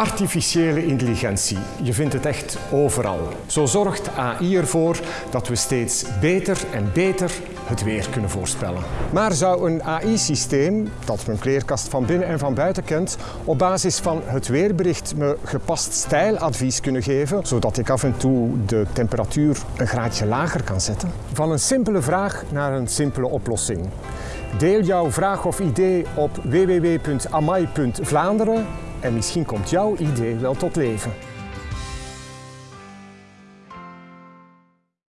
Artificiële intelligentie. Je vindt het echt overal. Zo zorgt AI ervoor dat we steeds beter en beter het weer kunnen voorspellen. Maar zou een AI-systeem, dat mijn kleerkast van binnen en van buiten kent, op basis van het weerbericht me gepast stijladvies kunnen geven, zodat ik af en toe de temperatuur een graadje lager kan zetten? Van een simpele vraag naar een simpele oplossing. Deel jouw vraag of idee op www.amai.vlaanderen en misschien komt jouw idee wel tot leven.